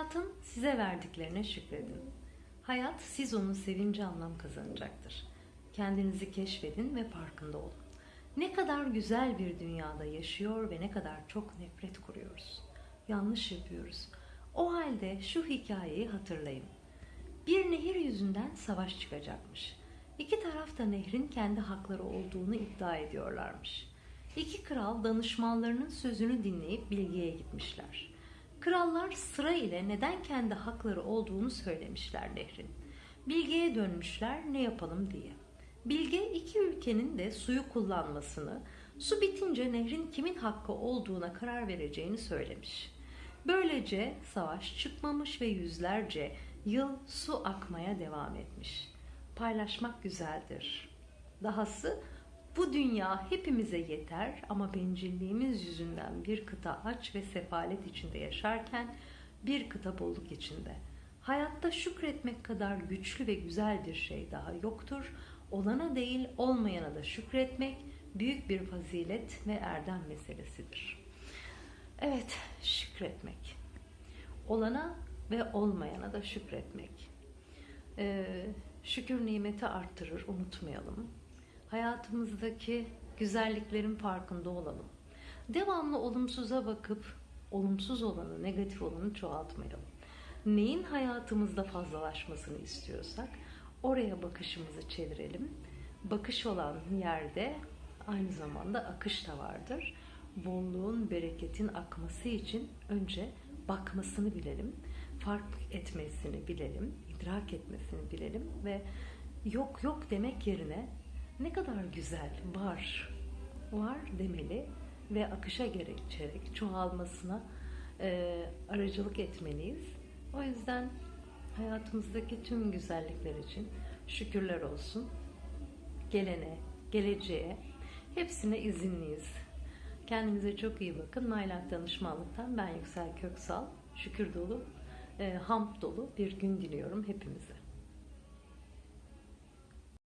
Hayatın size verdiklerine şükredin. Hayat siz onun sevinci anlam kazanacaktır. Kendinizi keşfedin ve farkında olun. Ne kadar güzel bir dünyada yaşıyor ve ne kadar çok nefret kuruyoruz. Yanlış yapıyoruz. O halde şu hikayeyi hatırlayın. Bir nehir yüzünden savaş çıkacakmış. İki taraf da nehrin kendi hakları olduğunu iddia ediyorlarmış. İki kral danışmanlarının sözünü dinleyip bilgiye gitmişler. Krallar sıra ile neden kendi hakları olduğunu söylemişler nehrin. Bilge'ye dönmüşler ne yapalım diye. Bilge iki ülkenin de suyu kullanmasını, su bitince nehrin kimin hakkı olduğuna karar vereceğini söylemiş. Böylece savaş çıkmamış ve yüzlerce yıl su akmaya devam etmiş. Paylaşmak güzeldir. Dahası bu dünya hepimize yeter ama bencilliğimiz yüzünden bir kıta aç ve sefalet içinde yaşarken bir kıta bolluk içinde. Hayatta şükretmek kadar güçlü ve güzel bir şey daha yoktur. Olana değil olmayana da şükretmek büyük bir fazilet ve erdem meselesidir. Evet, şükretmek. Olana ve olmayana da şükretmek. Ee, şükür nimeti arttırır, unutmayalım. Hayatımızdaki güzelliklerin farkında olalım. Devamlı olumsuza bakıp olumsuz olanı, negatif olanı çoğaltmayalım. Neyin hayatımızda fazlalaşmasını istiyorsak oraya bakışımızı çevirelim. Bakış olan yerde aynı zamanda akış da vardır. Bolluğun, bereketin akması için önce bakmasını bilelim, fark etmesini bilelim, idrak etmesini bilelim ve yok yok demek yerine ne kadar güzel var, var demeli ve akışa gerekçerek çoğalmasına e, aracılık etmeliyiz. O yüzden hayatımızdaki tüm güzellikler için şükürler olsun. Gelene, geleceğe hepsine izinliyiz. Kendinize çok iyi bakın. Maylak Danışmanlık'tan ben Yüksel Köksal. Şükür dolu, e, hamd dolu bir gün diliyorum hepimize.